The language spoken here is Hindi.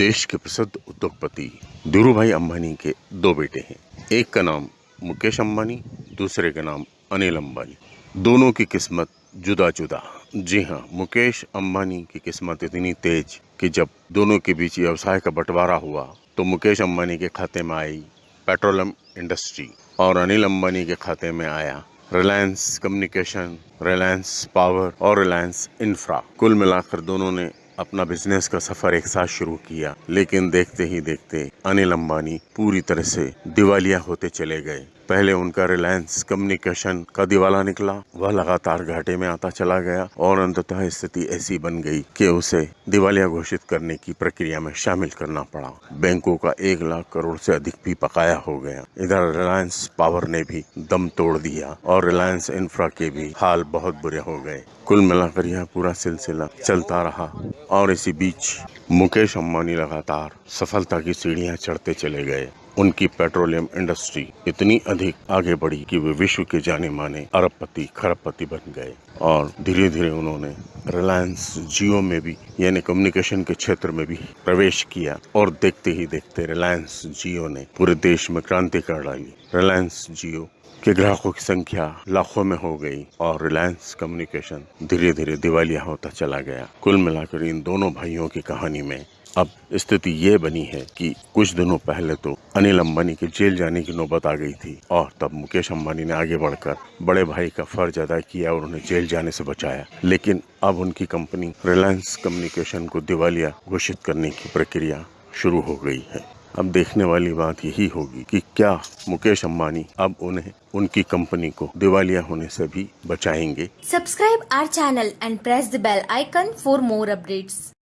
देश के प्रसिद्ध उद्योगपति धीरू भाई अंबानी के दो बेटे हैं। एक का नाम मुकेश अंबानी, दूसरे का नाम अनिल अंबानी। दोनों की किस्मत जुदा जुदा जी हाँ मुकेश अंबानी की किस्मत इतनी तेज कि जब दोनों के बीच व्यवसाय का बंटवारा हुआ तो मुकेश अंबानी के खाते में आई पेट्रोलियम इंडस्ट्री और अनिल अंबानी के खाते में आया रिलायंस कम्युनिकेशन, रिलायंस पावर और रिलायंस इंफ्रा। कुल मिलाकर दोनों ने अपना बिज़नेस का सफ़र एक साथ शुरू किया, लेकिन देखते ही देखते अनिल अंबानी पूरी तरह से दिवालिया होते चले गए। पहले उनका रिलायंस कम्युनिकेशन का दिवाला निकला। वह लगातार घाटे में आता चला गया और अंततः स्थिति ऐसी बन गई कि उसे दिवालिया घोषित करने की प्रक्रिया में शामिल करना पड़ा। बैंकों का एक लाख करोड़ से अधिक भी पकाया हो गया। इधर रिलायंस पावर ने भी दम तोड़ दिया और रिलायंस इंफ्रा के भी हाल बहुत बुरे हो गए। कुल मिलाकर यह पूरा सिलसिला चलता रहा और इसी बीच मुकेश अम्बानी लगातार सफलता की सीढ़ियाँ चढ़ते चले गए। उनकी पेट्रोलियम इंडस्ट्री इतनी अधिक आगे बढ़ी कि वे विश्व के जाने माने अरबपति, खरबपति बन गए और धीरे धीरे उन्होंने रिलायंस जियो में भी, यानी कम्युनिकेशन के क्षेत्र में भी प्रवेश किया और देखते ही देखते रिलायंस जियो ने पूरे देश में क्रांति कर डाली। रिलायंस जियो के ग्राहकों की संख्या लाखों में हो गई और रिलायंस कम्युनिकेशन धीरे धीरे दिवालिया होता चला गया। कुल मिलाकर इन दोनों भाइयों की कहानी में अब स्थिति ये बनी है कि कुछ दिनों पहले तो अनिल अंबानी के जेल जाने की नौबत आ गई थी और तब मुकेश अंबानी ने आगे बढ़कर बड़े भाई का फ़र्ज़ अदा किया और उन्हें जेल जाने से बचाया। लेकिन अब उनकी कंपनी रिलायंस कम्युनिकेशन को दिवालिया घोषित करने की प्रक्रिया शुरू हो गई है। अब देखने वाली बात यही होगी कि क्या मुकेश अंबानी अब उन्हें उनकी कंपनी को दिवालिया होने से भी बचाएँगे। Subscribe our channel and press the bell icon for more updates.